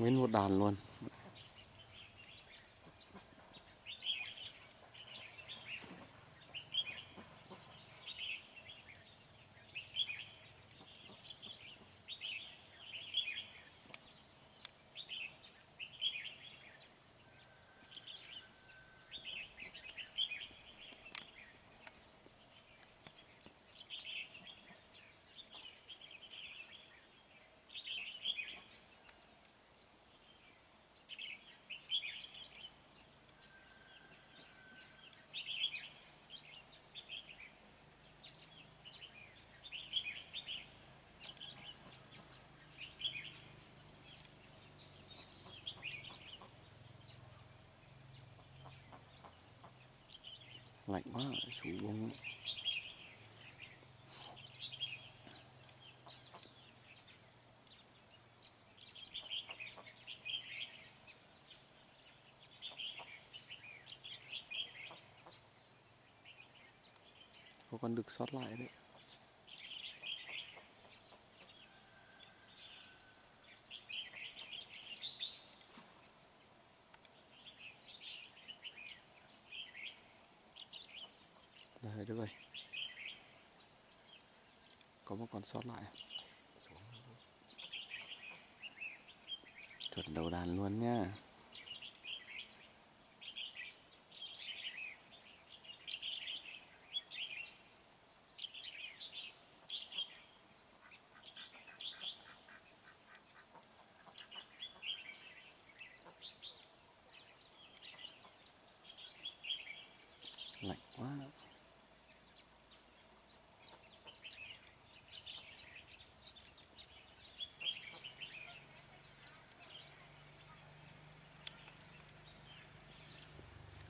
nguyên một đàn luôn. Lạnh quá chú bông có con đực sót lại đấy. Được rồi. Có một con sót lại. Chuẩn đầu đàn luôn nha lạnh quá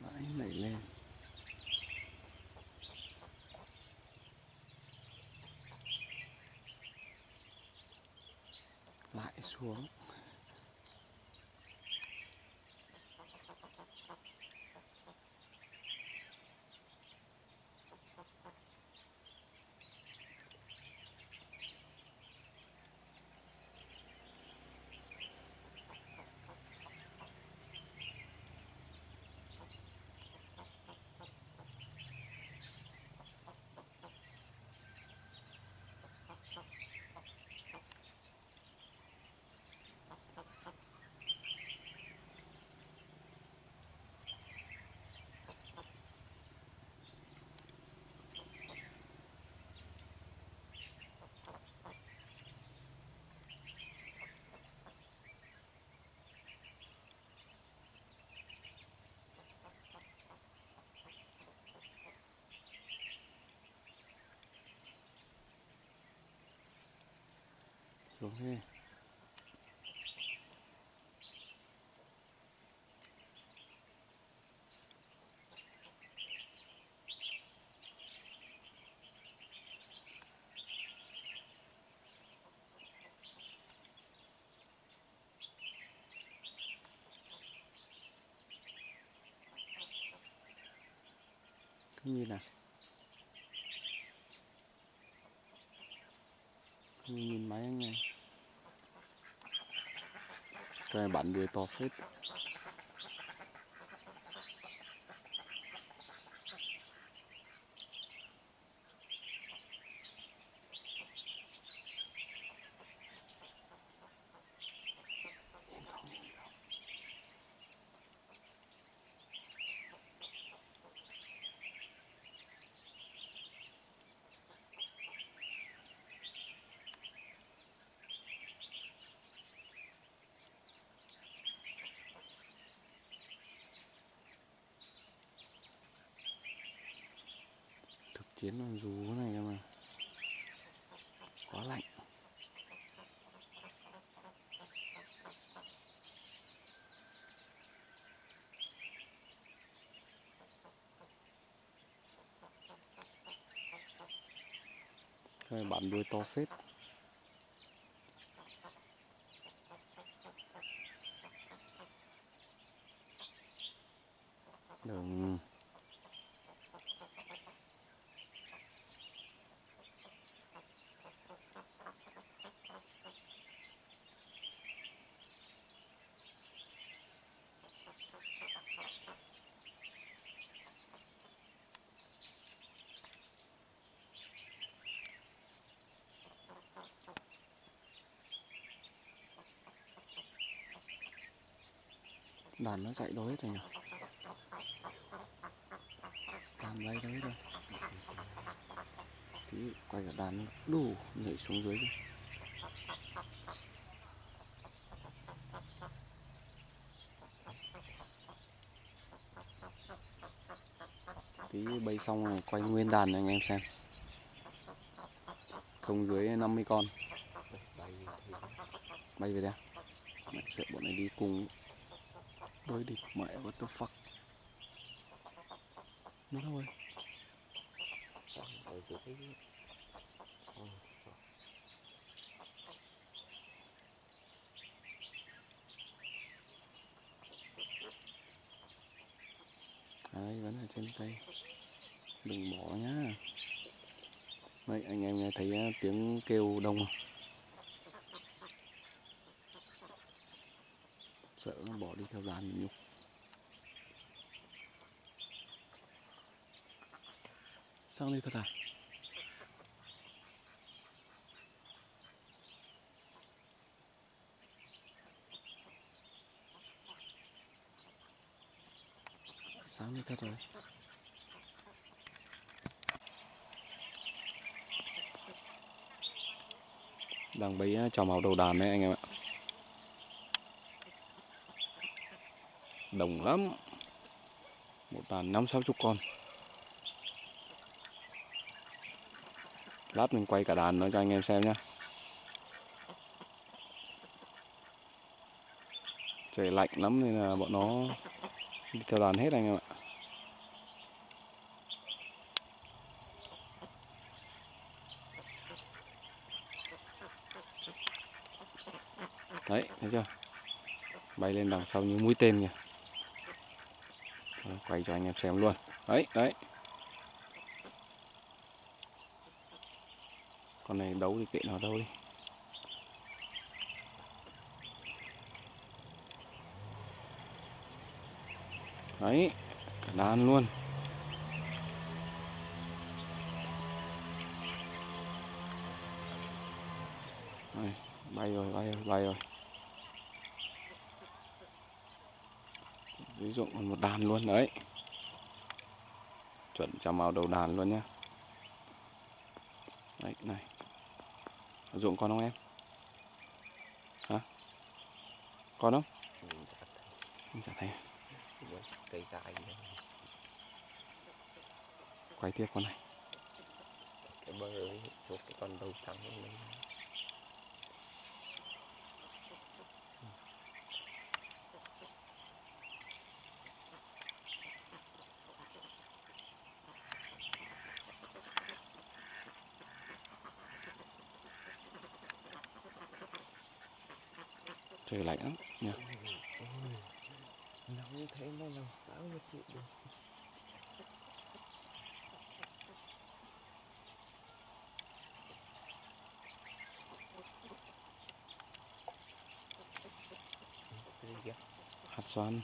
lại nảy lên lại xuống. Xuống đi không nhìn nào không nhìn máy anh này? Cái bản bắn đuôi to phết Nhìn không, nhìn không. thực chiến con rú này cơ mà. Quá lạnh. Cái này đuôi to phết đừng đàn nó chạy hết rồi nhỉ? Đàn bay hết rồi tí quay cả đàn đủ nhảy xuống dưới kìa. tí bay xong rồi quay nguyên đàn cho anh em xem. Không dưới 50 con. Bay thì về đây. Mẹ sợ bọn này đi cùng đối địch mẹ what the fuck nó đâu rồi? Ở dưới đấy vẫn ở trên cây. Đừng bỏ nhá đấy anh em nghe thấy à, tiếng kêu đông không? Sợ nó bỏ đi theo đàn nhục sang đây thật à? Sáng đi thật rồi. Đang bấy chào trò màu đầu đàn đấy anh em ạ. Đồng lắm. Một đàn năm sáu chục con. Lát mình quay cả đàn nó cho anh em xem nhá. Trời lạnh lắm nên là bọn nó đi theo đàn hết anh em ạ. Đấy, thấy chưa? Bay lên đằng sau như mũi tên kìa quay cho anh em xem luôn. Đấy đấy. Con này đấu thì kệ nó đâu đi. Đấy cả đàn luôn. Đấy, bay rồi bay rồi bay rồi. Dưới ruộng còn một đàn luôn đấy. Chuẩn chào màu đầu đàn luôn nhá. Đấy này. Ruộng con không em? Hả? Con không? Chả thấy. Cây đâu. quay tiếp con này. Cái bơ ấy cái con đầu trắng lên sun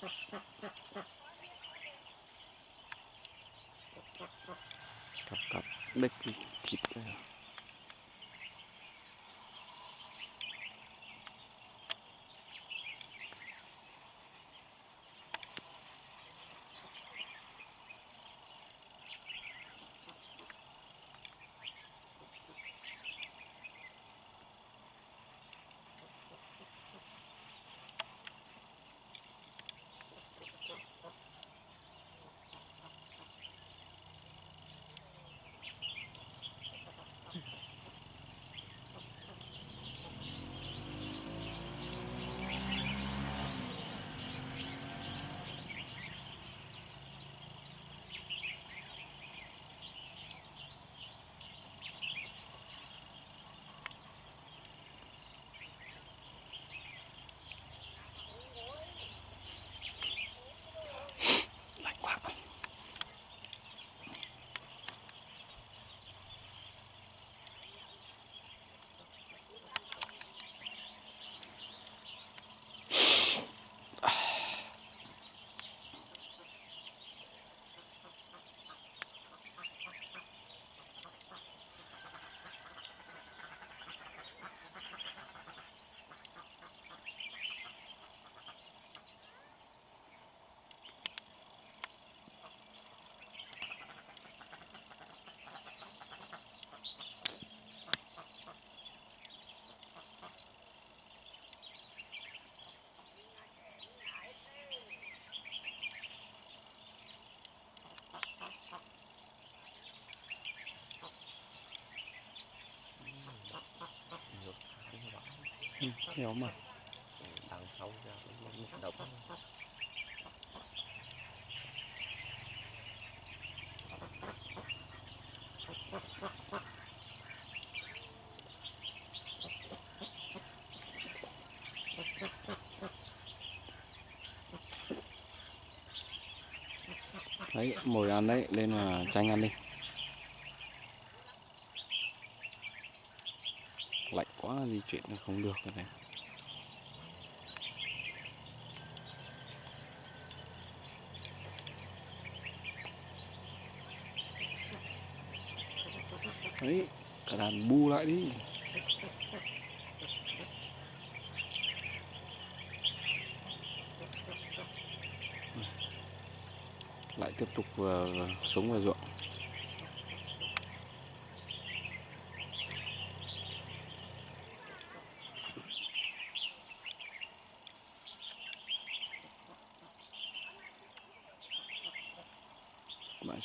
cặp cặp đếch gì ừ, hiểu mà. Đằng sau ra độc đấy mồi ăn đấy lên mà chanh ăn đi lạnh quá di chuyển không được rồi này. Đấy, cả đàn bu lại đi. Lại tiếp tục ờ, xuống vào ruộng.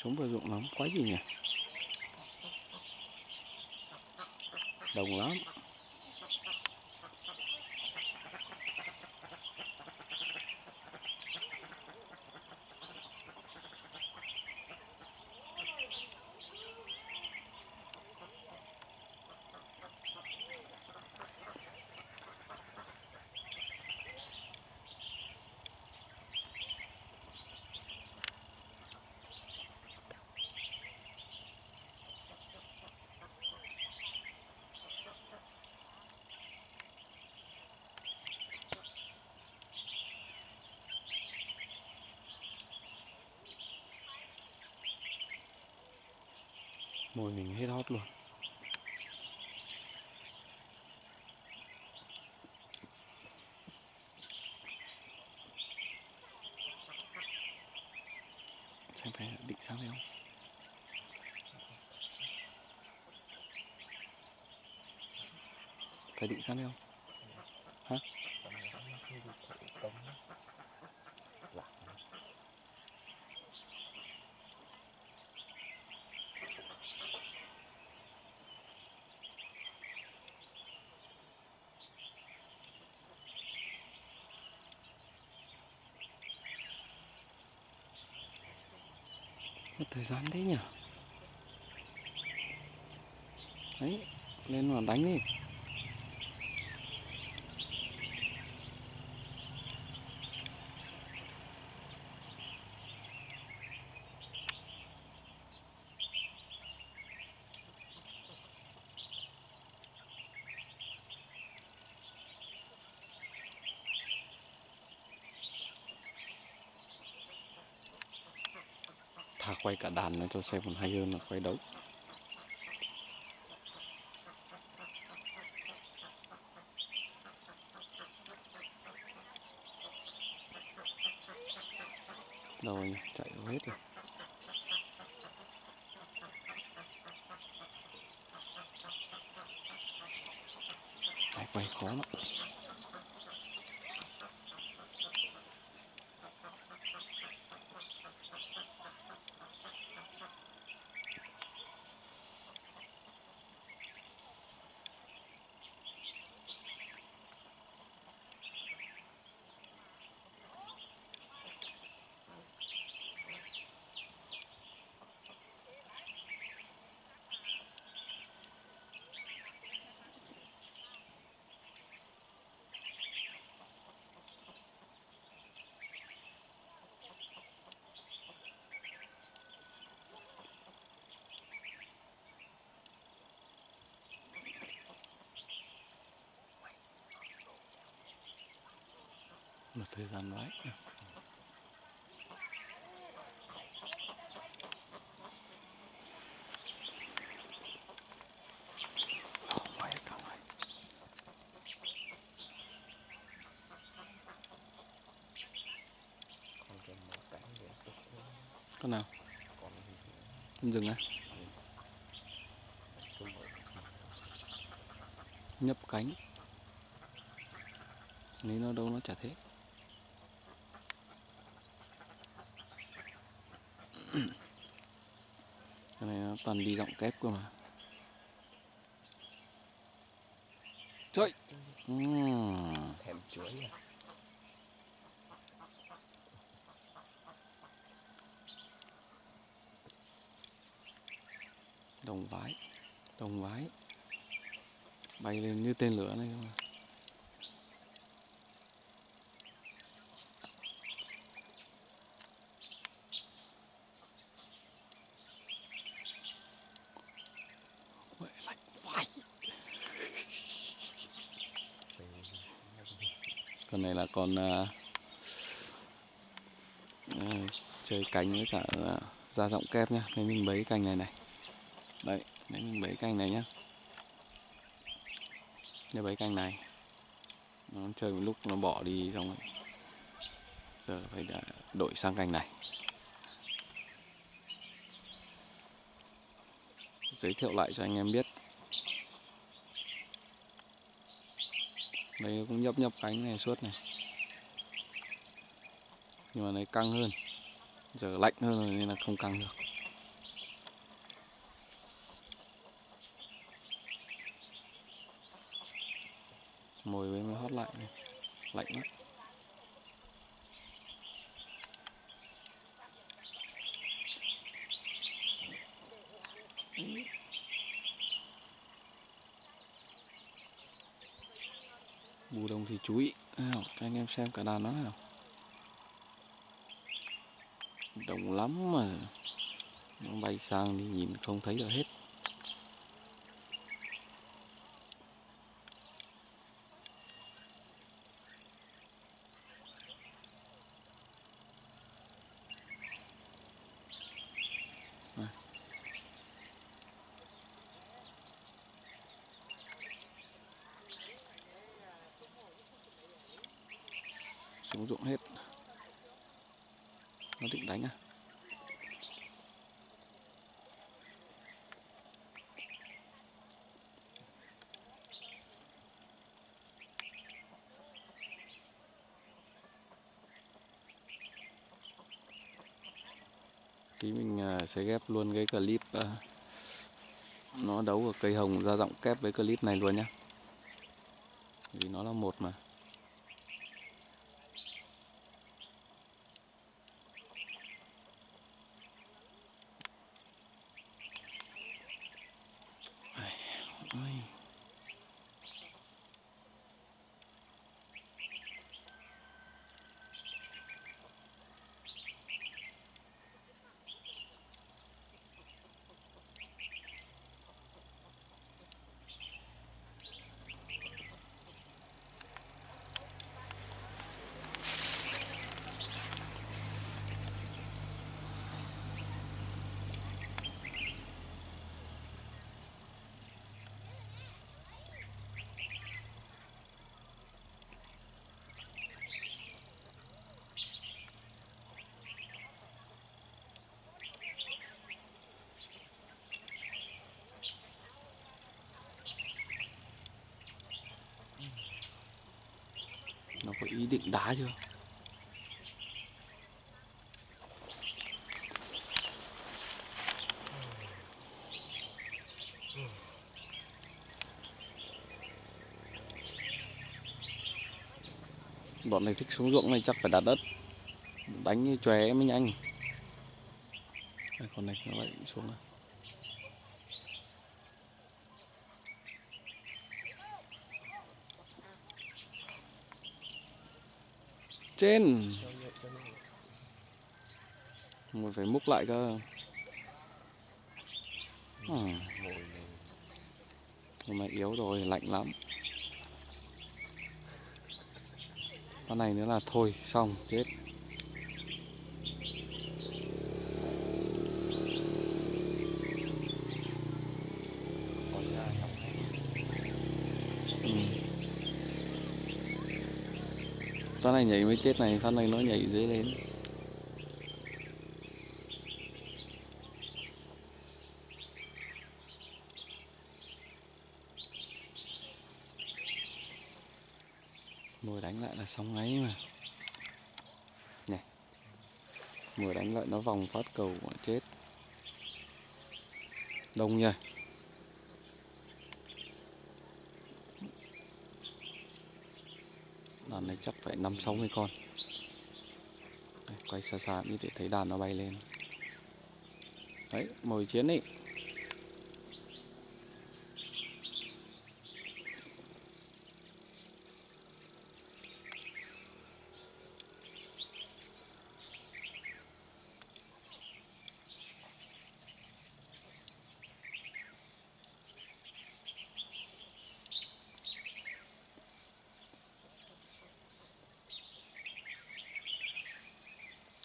Sống vào ruộng lắm quá gì nhỉ? Đồng lắm. Mồi mình hết hót luôn. Xem phải định sang đây không? Phải định sang đây không? Hả? Rắn gian thế nhỉ? Đấy lên mà đánh đi. Quay cả đàn nó cho xem còn hay hơn là quay đấu đâu rồi nhỉ? chạy đâu hết rồi Đấy, quay khó lắm một thời gian ngoài. con nào? Con rừng á nhấp cánh. Nếu nó đâu nó chả thế cái này nó toàn đi giọng kép cơ mà. Trời. Ừm. thèm chuối à. Đồng vái đồng vái bay lên như tên lửa này cơ mà Ôi, lạnh vãi còn à, à, chơi cánh với cả à, da giọng kép nhá. Nên mình bấy cành này này. Đấy đấy mình bấy cành này nhá. Để bấy cành này. Nó chơi một lúc nó bỏ đi xong rồi. Giờ phải đã đổi sang cành này. Giới thiệu lại cho anh em biết. Đây cũng nhấp nhấp cánh này suốt này nhưng mà này căng hơn. Giờ lạnh hơn rồi nên là không căng được. Mồi với mới hót lại này. lạnh lắm. Bù đông thì chú ý. Nào cho anh em xem cả đàn nó nào đông lắm mà. Nó bay sang đi nhìn không thấy được hết Này. xuống ruộng hết nó định đánh à tí mình à, sẽ ghép luôn cái clip uh, nó đấu ở cây hồng ra giọng kép với clip này luôn nhá. Vì nó là một mà Ôi có ý định đá chưa? Bọn này thích xuống ruộng này chắc phải đặt đất. Đánh như chóe mới nhanh Đây, con này nó lại xuống rồi trên. Mình phải múc lại cơ. À, mà hôm nay yếu rồi lạnh lắm. Con này nữa là thôi xong chết còn ra trong này ừ con này nhảy mới chết này con này nó nhảy dưới lên. Mồi đánh lại là xong ngay mà. Này, mồi đánh lại nó vòng phát cầu mà chết. Đông nha đàn này chắc phải năm sáu mươi con. Đây, quay xa xa như để thấy đàn nó bay lên. Đấy mồi chiến ấy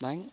đánh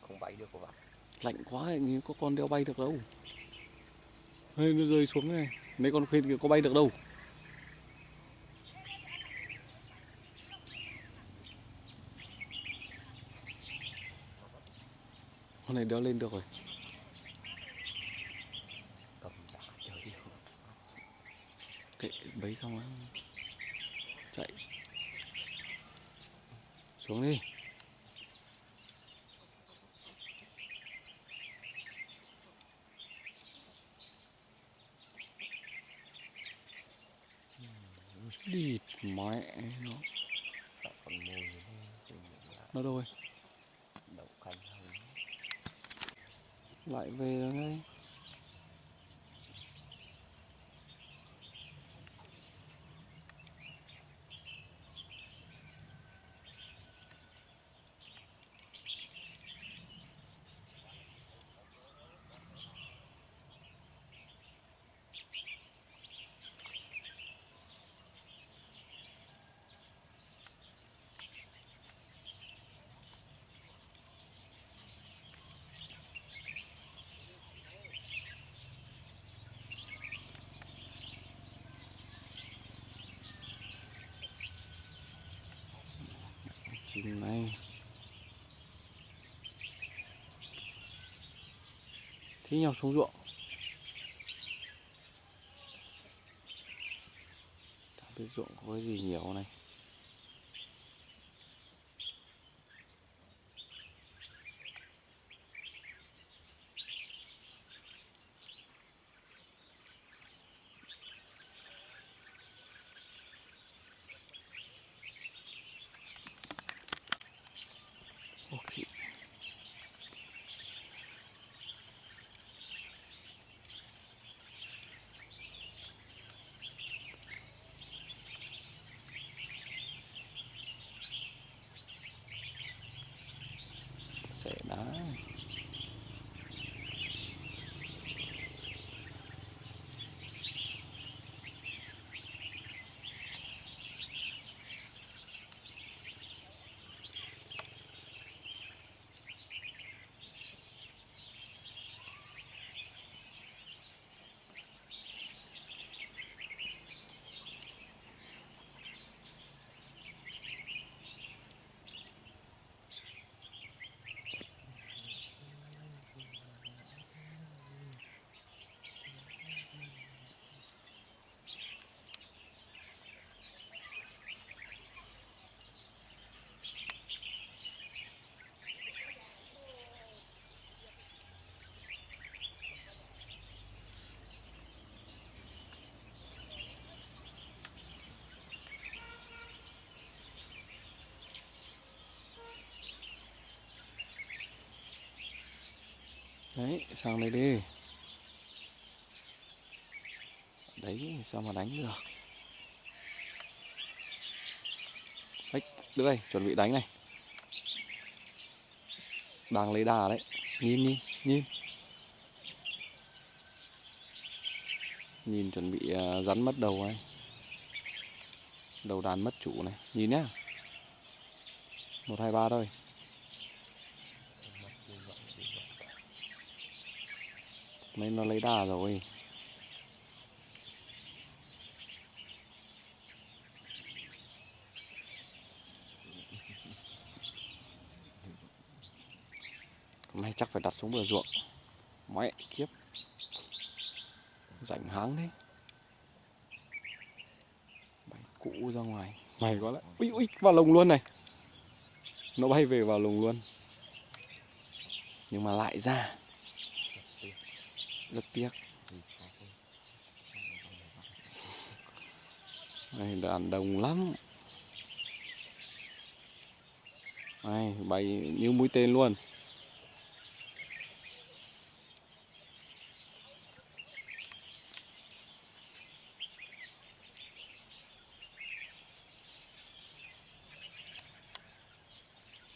không bay được của bạn lạnh quá hình như có con đeo bay được đâu. Ê, nó rơi xuống này. Mấy con khuyên kia có bay được đâu. Con này đeo lên được rồi. Kệ bấy xong á chạy. Xuống đi. Đi mẹ nó nó đâu rồi lại về rồi ngay xin này thế nhau xuống ruộng. Biết ruộng có cái gì nhiều này. Đó. Đấy, sang đây đi. Đấy, sao mà đánh được? Đấy lưỡi chuẩn bị đánh này. Đang lấy đà đấy. Nhìn nhìn nhìn. Nhìn chuẩn bị à, rắn mất đầu này. Đầu đàn mất chủ này. Nhìn nhá. Một, hai, ba thôi mất như vậy như vậy Mấy nó lấy đà rồi. Hôm nay chắc phải đặt xuống bờ ruộng. Mẹ kiếp. Rảnh háng đấy Bay cũ ra ngoài. Mày có lại Ui ui vào lồng luôn này. Nó bay về vào lồng luôn. Nhưng mà lại ra rất tiếc. Đây Này, đàn đồng lắm. Này bay như mũi tên luôn.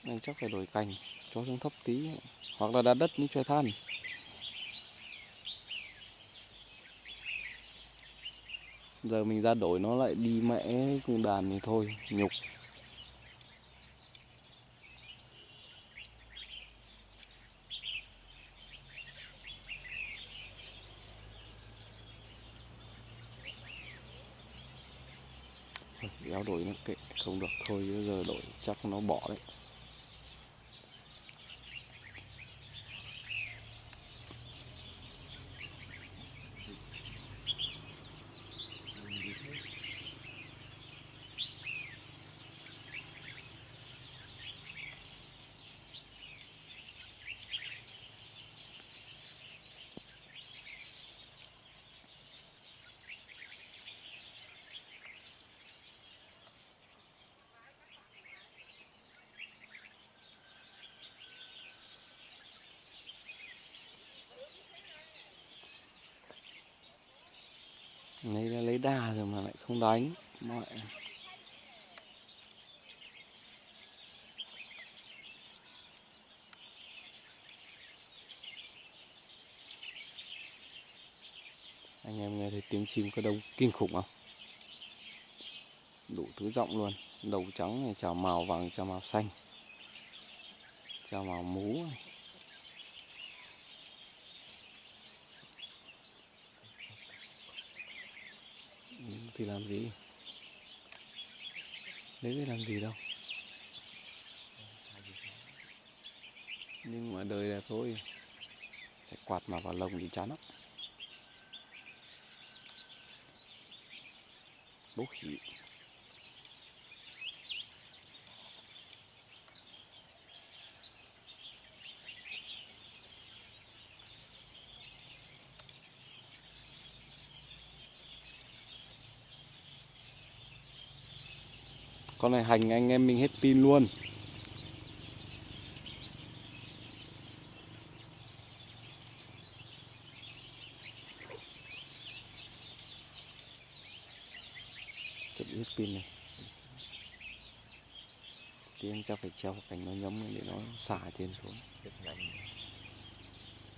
Này, chắc phải đổi cành, cho xuống thấp tí, Hoặc là đặt đất như choi than Giờ mình ra đổi nó lại đi mẹ cùng đàn thì thôi Nhục. Thôi, đổi nó kệ không được thôi giờ đổi chắc nó bỏ đấy mình đi thế Lấy là lấy đà rồi mà lại không đánh mọi Anh em nghe thấy tiếng chim có đông kinh khủng không? Đủ thứ giọng luôn Đầu trắng này, chào màu vàng, chào màu xanh Chào màu mú này. Ừ, thì làm gì? Lấy để làm gì đâu. Nhưng mà đời đẹp thôi. Sẽ quạt mà vào lồng thì chán lắm. Bố khỉ. Con này hành anh em mình hết pin luôn. Chuẩn hết pin này. Tiếng chắc phải treo cành nó nhấm để nó xả trên xuống.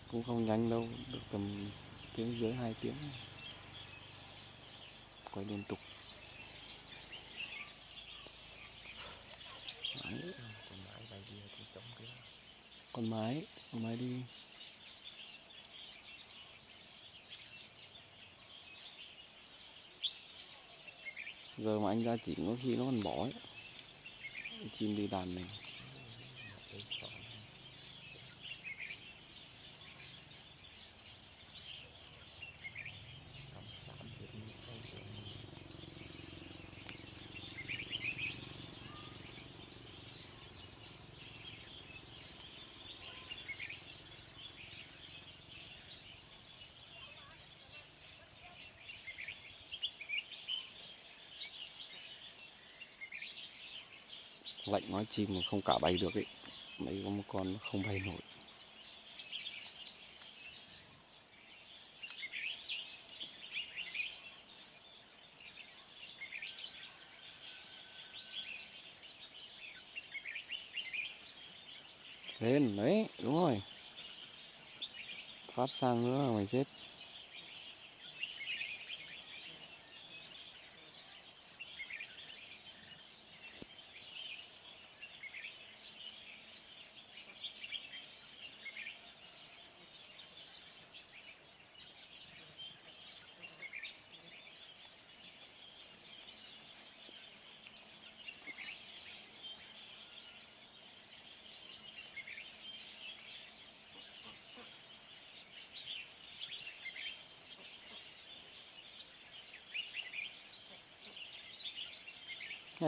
Cũng không nhanh đâu được tầm tiếng dưới hai tiếng. Quay liên tục Đấy, con mãi bay đi thì trống kia con mái con mái đi. Giờ mà anh ra chỉ có khi nó còn bỏ ấy. Chim đi đàn mình Đấy, còn Năm tám thì đi đâu rồi lạnh nói chim mà không cả bay được ấy. Mấy có một con nó không bay nổi. Lên, đấy, đúng rồi. Phát sang nữa là mày chết.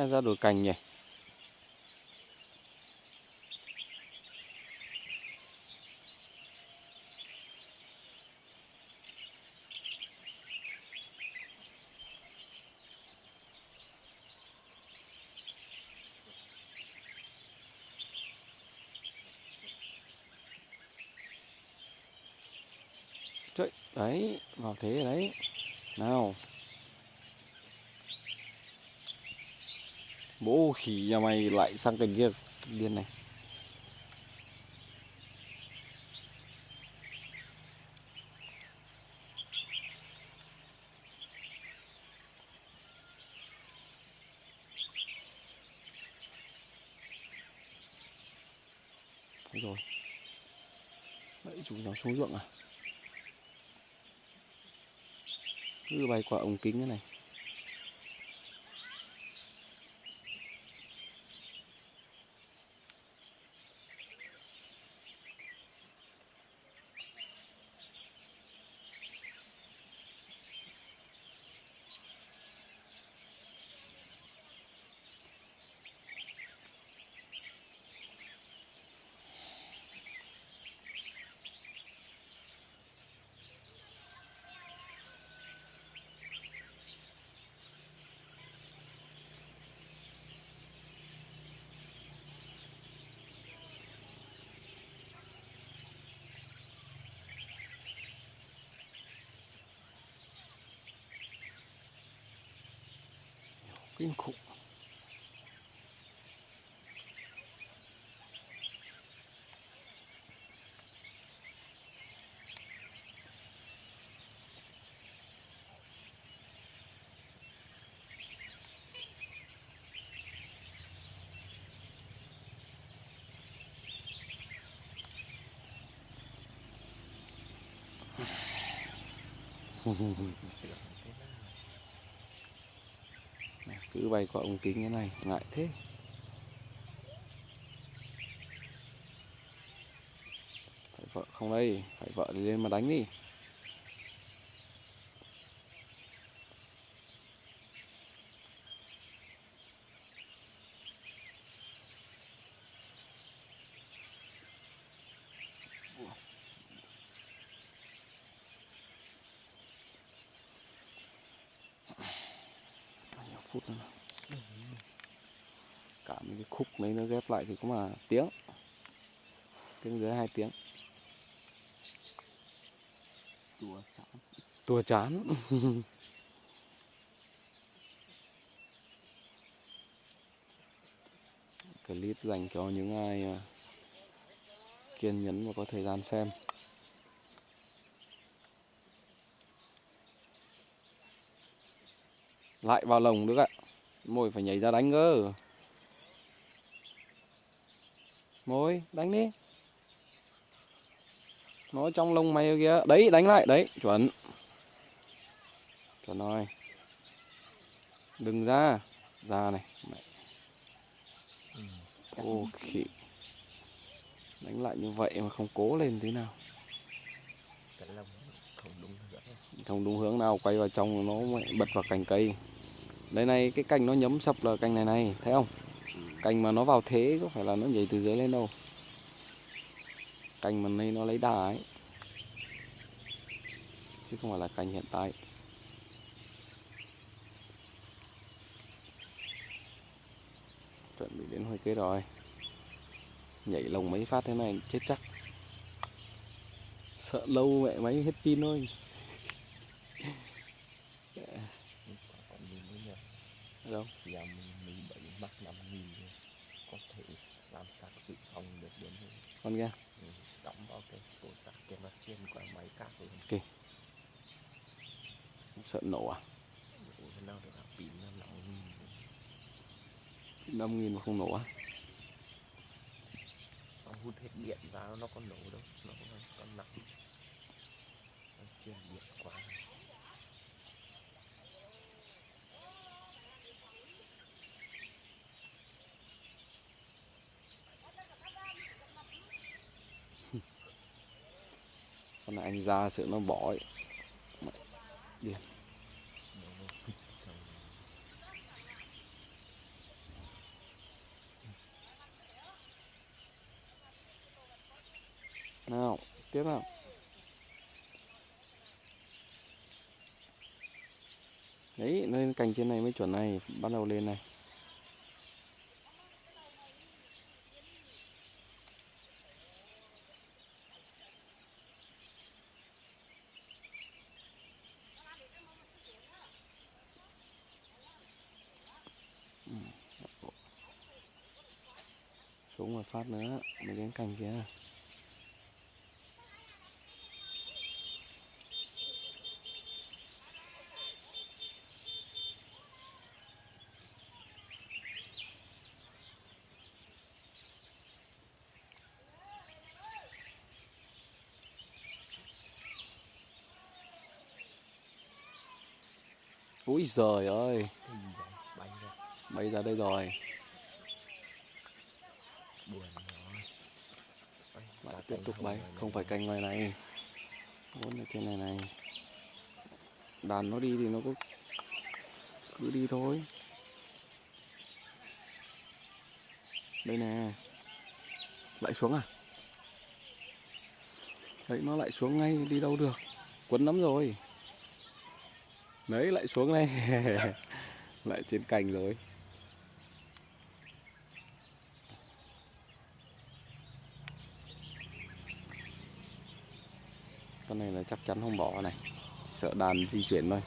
Ra đồi cành nhỉ Trời, đấy, vào thế đấy. Nào. Bố khỉ nhà mày lại sang cành kia điên này. Đấy rồi. Đấy, chúng nó xuống ruộng à? Cứ bay qua ống kính thế này. Kinh khủng. Này, cứ bay qua ống kính thế này, ngại thế. Phải vợ không đây, phải vợ thì lên mà đánh đi bao nhiêu phút nữa nào? cả mấy cái khúc mấy nó ghép lại thì cũng là tiếng. Tiếng dưới hai tiếng. Tua chán. tua chán. Clip dành cho những ai à, kiên nhẫn và có thời gian xem. Lại vào lồng được ạ. Mồi phải nhảy ra đánh cơ mồi đánh đi. Nó trong lông mày kìa. Đấy đánh lại. Đấy chuẩn. Chuẩn rồi. Đừng ra. Ra này. Mẹ. ô khỉ đánh lại như vậy mà không cố lên thế nào. Không đúng hướng. Không đúng hướng nào. Quay vào trong nó bật vào cành cây. Đây này cái cành nó nhấm sập là cành này này. Thấy không cành mà nó vào thế có phải là nó nhảy từ dưới lên đâu? Cành mà này nó lấy đà ấy. Chứ không phải là cành hiện tại. Chuẩn bị đến hồi kết rồi. Nhảy lồng mấy phát thế này chết chắc. Sợ lâu mẹ máy hết pin thôi. Còn nhìn với nhau đâu giờ mình mình bảy mắc năm nghìn rồi. có thể làm sạc dự phòng được đến con kia đóng vào cái tổ sạc kia nó chuyên qua máy cáp rồi sợ nổ à? Nào được pin nó năm nghìn rồi. năm nghìn mà không nổ à nó hút hết điện ra nó có nổ đâu nó có, có nặng nó chuyên điện quá con anh ra sự nó bỏ ấy. Điên nào, tiếp nào. Đấy, lên cành trên này mới chuẩn này, bắt đầu lên này. Phát nữa mới đến cành kia. Úi giời ơi, cái bay ra đây rồi. buồn rồi Bay, Lại cả tiếp tục bay, không phải cành ngoài này. Vốn ở trên này này. Đàn nó đi thì nó cứ cứ đi thôi. Đây nè. Lại xuống à? Đấy nó lại xuống ngay đi đâu được. Quấn lắm rồi. Đấy lại xuống đây. lại trên cành rồi. Con này là chắc chắn không bỏ này. Sợ đàn di chuyển thôi.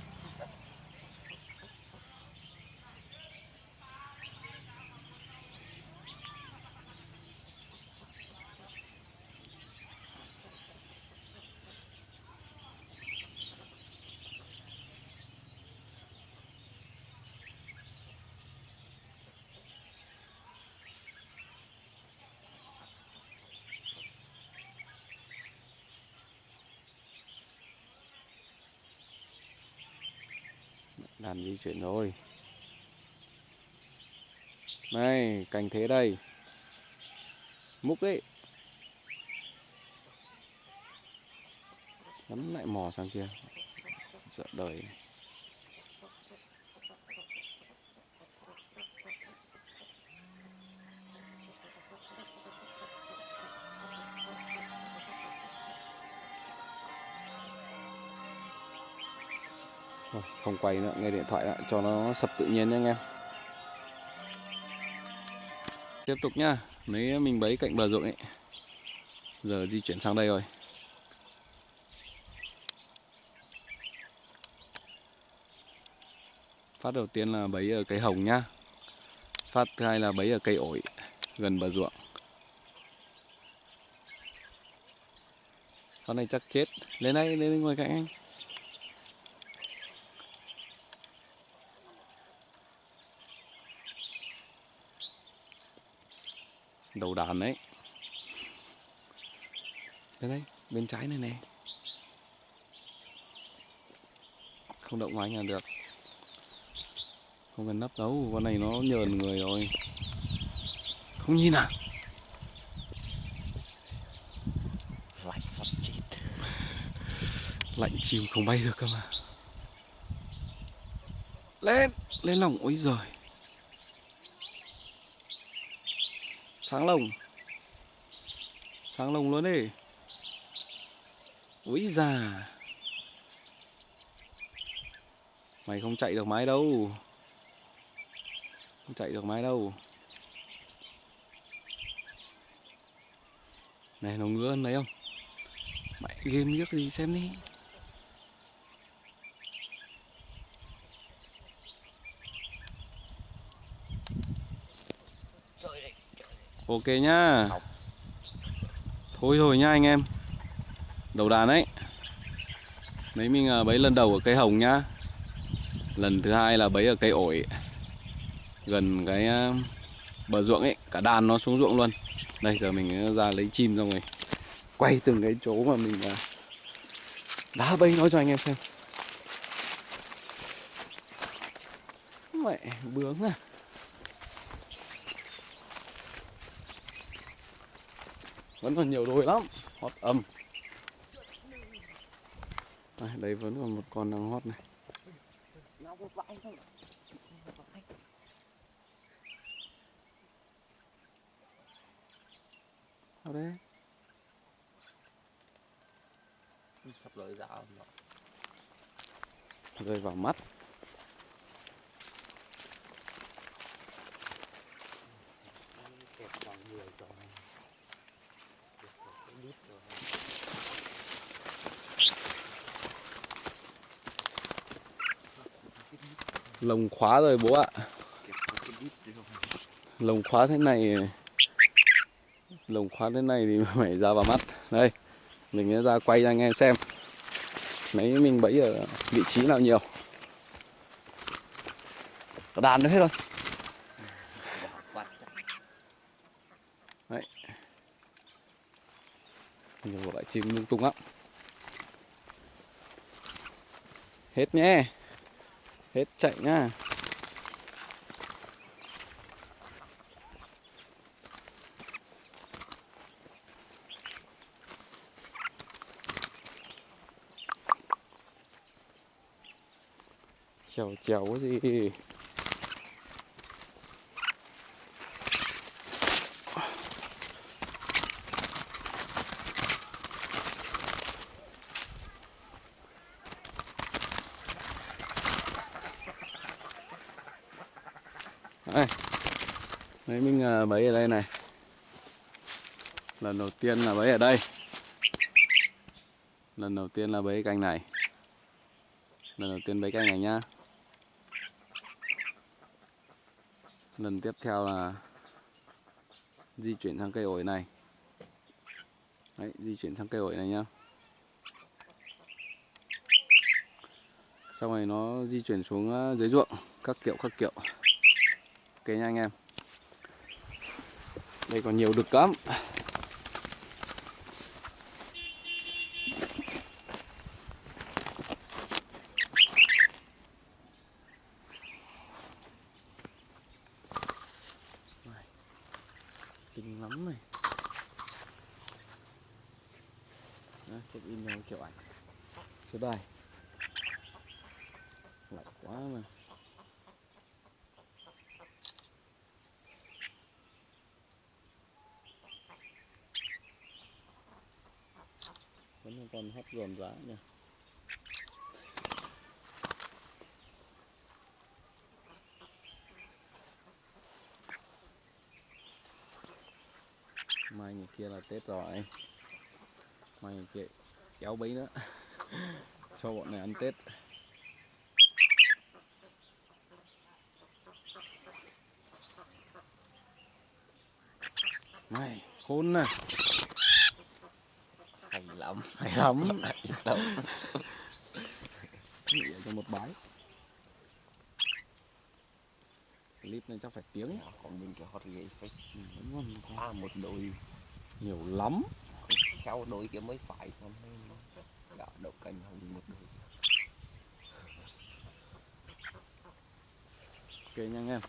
Làm di chuyển rồi. Này, cành thế đây. Múc đấy. nắm lại mò sang kia. Sợ đời. Thôi, không quay nữa, nghe điện thoại lại cho nó sập tự nhiên nha anh em. Tiếp tục nhá, mấy mình bấy cạnh bờ ruộng ấy. Giờ di chuyển sang đây rồi. Phát đầu tiên là bấy ở cây hồng nhá. Phát thứ hai là bấy ở cây ổi. gần bờ ruộng con này chắc chết lên đây lên ngồi cạnh anh đầu đàn đấy. Đây bên trái này nè. Không động anh là được. Không cần nấp đâu con này nó nhờn người rồi. Không nhìn à? Lạnh phát chết. Lạnh chìm không bay được cơ mà. Lên lên lòng ôi giời sáng lồng. Sáng lồng luôn đi. Úi già. Mày không chạy được mái đâu. Không chạy được mái đâu. Này, nó ngứa hơn đấy không? Mày game biết gì xem đi. Ok nhá. Thôi rồi nhá anh em. Đầu đàn ấy. Mấy mình à, bấy lần đầu ở cây hồng nhá. Lần thứ hai là bấy ở cây ổi. Gần cái à, bờ ruộng ấy. Cả đàn nó xuống ruộng luôn. Đây, giờ mình à, ra lấy chim xong rồi quay từng cái chỗ mà mình đá bấy nói cho anh em xem. Mẹ, bướng à. Vẫn còn nhiều đồi lắm. Hót âm. Đây, đây vẫn còn một con đang hót này. Ở đây. Sắp rơi vào mắt kẹp vào người rồi Kẹp vào cái đít rồi lồng khóa rồi, bố ạ. Lồng khóa thế này, lồng khóa thế này thì phải ra vào mắt. Đây, mình sẽ ra quay cho anh em xem mấy mình bẫy ở vị trí nào nhiều. Có đàn nữa hết rồi Bảo nhiều loại chim lung tung lắm. Hết nhé hết chạy nhá. Chèo chèo cái gì đây đấy mình à, bấy ở đây này. Lần đầu tiên là bấy ở đây. Lần đầu tiên là bấy cành này. Lần đầu tiên bấy cành này nhá. Lần tiếp theo là di chuyển sang cây ổi này. Đấy, di chuyển sang cây ổi này nhá. Xong rồi nó di chuyển xuống ờ, dưới ruộng. Các kiểu các kiểu. Ok nha anh em đây còn nhiều đực lắm. Kinh lắm này. Đó, check in cho kiểu ảnh. Số bài, lạnh quá mà vẫn còn hấp dồn giá nhỉ mai ngày kia là tết rồi. Mai ngày kia kéo bấy nữa. Cho bọn này ăn tết. Mày, khốn nè lắm hay lắm. Hay lắm. Cho một bãi. Clip này chắc phải tiếng. Còn mình cái hot ghê phải ba một đôi nhiều lắm. Khéo đôi kia mới phải còn đậu cành hơn một đôi ok nha anh em